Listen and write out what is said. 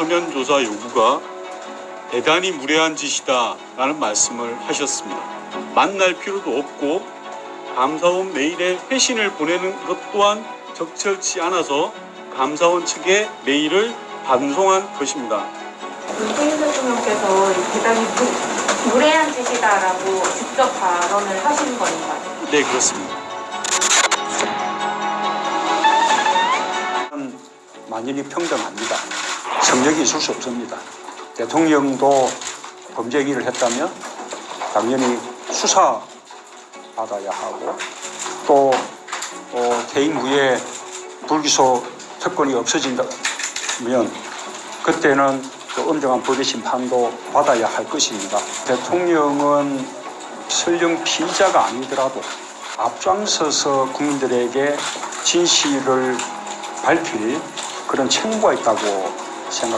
서면 조사 요구가 대단히 무례한 짓이다라는 말씀을 하셨습니다. 만날 필요도 없고 감사원 메일에 회신을 보내는 것 또한 적절치 않아서 감사원 측에 메일을 반송한 것입니다. 문재인 대통령께서 이 대단히 무, 무례한 짓이다라고 직접 발언을 하신 건가요? 네, 그렇습니다. 만연히 평등합니다. 성적이 있을 수 없습니다. 대통령도 범죄 행위를 했다면 당연히 수사 받아야 하고 또 어, 퇴임 후에 불기소 특권이 없어진다면 그때는 또 엄정한 법의 심판도 받아야 할 것입니다. 대통령은 설령 피의자가 아니더라도 앞장서서 국민들에게 진실을 밝힐 그런 책무가 있다고 se han